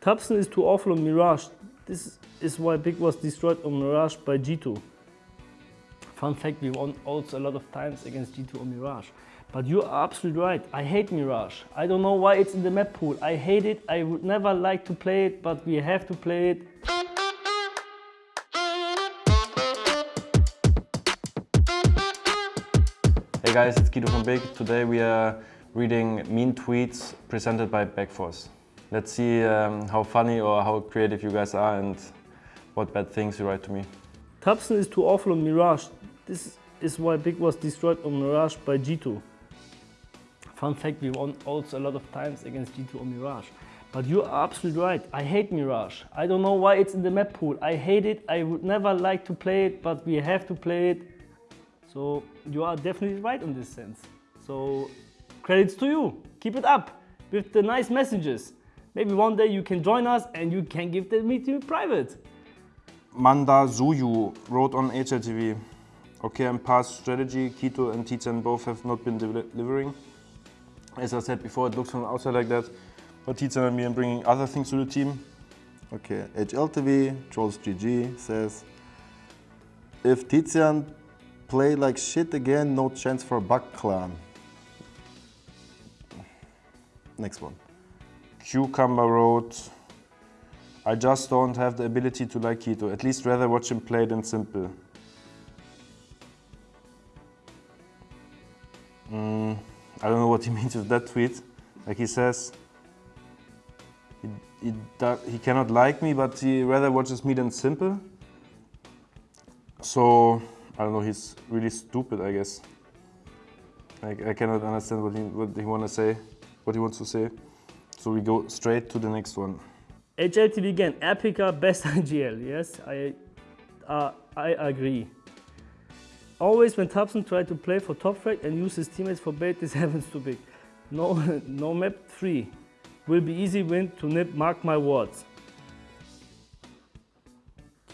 tabseN is too awful on Mirage. This is why Big was destroyed on Mirage by G2. Fun fact, we won also a lot of times against G2 on Mirage. But you are absolutely right. I hate Mirage. I don't know why it's in the map pool. I hate it. I would never like to play it, but we have to play it. Hey guys, it's Kito from Big. Today we are reading mean tweets presented by Backforce. Let's see um, how funny or how creative you guys are and what bad things you write to me. tabseN is too awful on Mirage. This is why Big was destroyed on Mirage by G2. Fun fact, we won also a lot of times against G2 on Mirage. But you are absolutely right. I hate Mirage. I don't know why it's in the map pool. I hate it. I would never like to play it, but we have to play it. So you are definitely right in this sense. So credits to you. Keep it up with the nice messages. Maybe one day you can join us and you can give the meeting private. Manda Zuyu wrote on HLTV, okay, I'm past strategy, Kito and Tizian both have not been delivering. As I said before, it looks from the outside like that, but Tizian and me are bringing other things to the team. Okay, HLTV, Trolls GG says, if Tizian play like shit again, no chance for Buck Clan. Next one. Cucumber wrote, I just don't have the ability to like Kito, at least rather watch him play than s1mple. Mm, I don't know what he means with that tweet. Like he says, he, he, he cannot like me, but he rather watches me than s1mple. So, I don't know, he's really stupid, I guess. Like, I cannot understand what he, what he want to say, what he wants to say. So we go straight to the next one. HLTV again, Epica best IGL. Yes, I, uh, I agree. Always when tabseN tried to play for top frag and use his teammates for bait, this happens too big. No, no map 3 will be easy win to NiP, mark my words.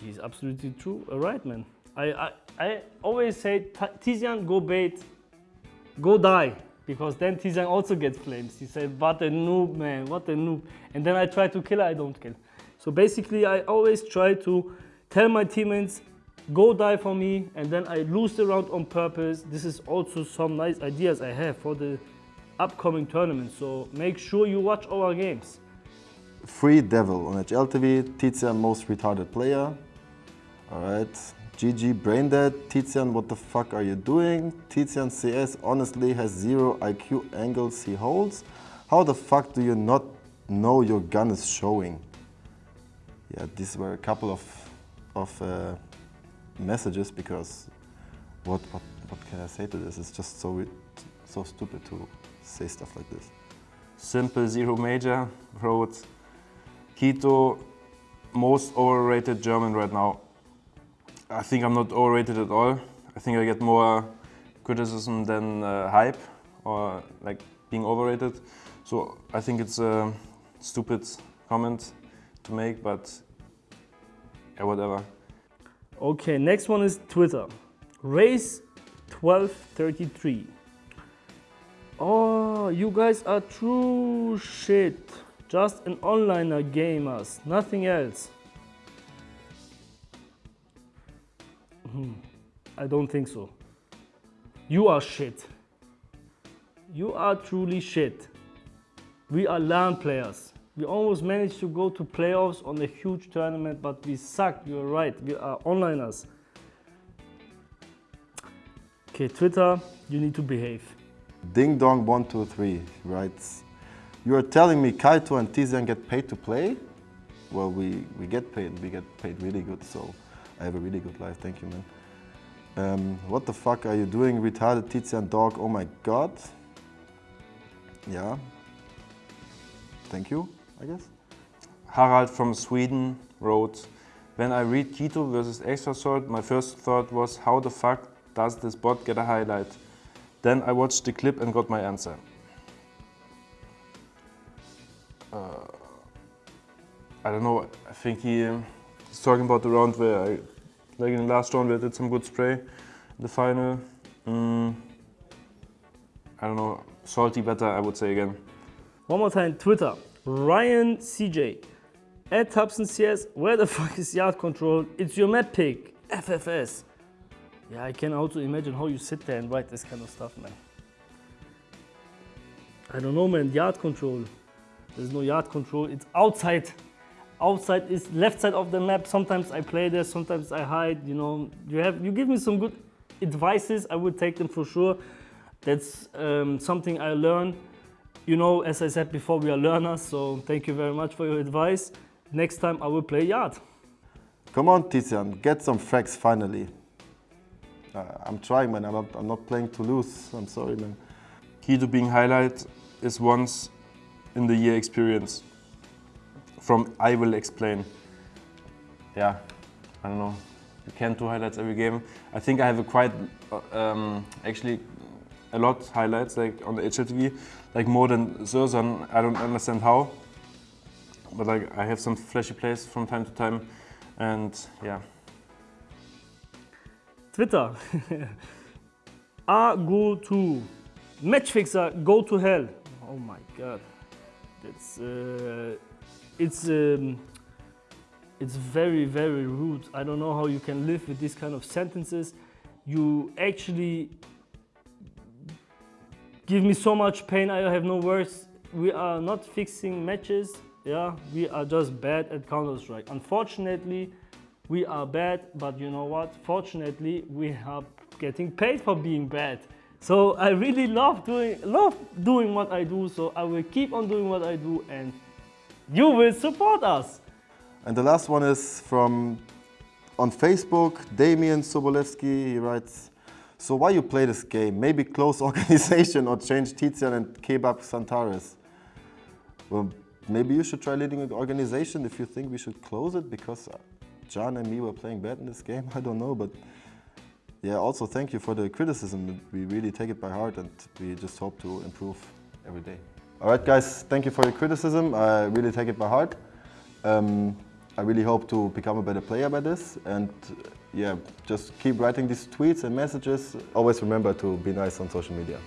He's absolutely true, All right, man. I, I, I always say, Tizian, go bait, go die because then Tizian also gets flames. He said, what a noob, man, what a noob. And then I try to kill, her, I don't kill. So basically, I always try to tell my teammates, go die for me, and then I lose the round on purpose. This is also some nice ideas I have for the upcoming tournament. So make sure you watch our games. Free Devil on HLTV, Tizian most retarded player. All right, GG Braindead, Tizian, what the fuck are you doing? Tizian CS honestly has zero IQ angles he holds. How the fuck do you not know your gun is showing? Yeah, these were a couple of, of uh, messages because what, what, what can I say to this? It's just so, so stupid to say stuff like this. Simple Zero Major wrote, Kito, most overrated German right now. I think I'm not overrated at all. I think I get more criticism than uh, hype or like being overrated. So I think it's a stupid comment to make, but yeah, whatever. Okay, next one is Twitter. Race 1233. Oh, you guys are true shit. Just an onliner gamers, nothing else. Hmm. I don't think so. You are shit. You are truly shit. We are LAN players. We almost managed to go to playoffs on a huge tournament, but we suck. You're right. We are onliners. Okay, Twitter, you need to behave. Ding Dong 123 writes, You are telling me Kaito and Tizian get paid to play? Well, we, we get paid. We get paid really good, so I have a really good life, thank you man. Um, what the fuck are you doing, retarded Tizian dog, oh my god. Yeah, thank you, I guess. Harald from Sweden wrote, when I read Kito versus Extrasort, my first thought was, how the fuck does this bot get a highlight? Then I watched the clip and got my answer. Uh, I don't know, I think he, um, he's talking about the round where I, like in the last round where I did some good spray, the final. Mm, I don't know, salty better I would say again. One more time, Twitter, Ryan CJ. At Hubson CS, where the fuck is yard control? It's your map pick, FFS. Yeah, I can also imagine how you sit there and write this kind of stuff, man. I don't know, man. Yard control. There's no yard control. It's outside. Outside is left side of the map. Sometimes I play there. Sometimes I hide. You know, you have you give me some good advices. I would take them for sure. That's um, something I learned. You know, as I said before, we are learners. So thank you very much for your advice. Next time I will play yard. Come on, Tizian, get some facts finally. Uh, I'm trying, man. I'm not, I'm not playing to lose. I'm sorry, man. Key to being highlight is once in the year experience. From I will explain. Yeah, I don't know. You can't do highlights every game. I think I have a quite, uh, um, actually, a lot highlights like on the HLTV, like more than syrsoN. I don't understand how, but like I have some flashy plays from time to time, and yeah. Twitter. A go to matchfixer go to hell. Oh my god. That's uh, it's um, it's very very rude. I don't know how you can live with these kind of sentences. You actually give me so much pain. I have no words. We are not fixing matches. Yeah, we are just bad at Counter Strike. Unfortunately, we are bad. But you know what? Fortunately, we are getting paid for being bad. So I really love doing love doing what I do. So I will keep on doing what I do, and you will support us. And the last one is from on Facebook, Damian Sobolewski. He writes, "So why you play this game? Maybe close organization or change Tizian and Kebab XANTARES." Well, maybe you should try leading an organization if you think we should close it because uh, John and me were playing bad in this game. I don't know, but yeah, also thank you for the criticism. We really take it by heart and we just hope to improve every day. All right, guys, thank you for your criticism. I really take it by heart. Um, I really hope to become a better player by this. And yeah, just keep writing these tweets and messages. Always remember to be nice on social media.